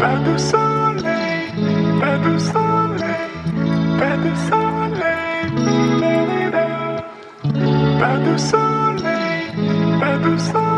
Pas de soleil, pas de soleil, pas de soleil. Pas de soleil, pas de soleil.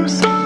Music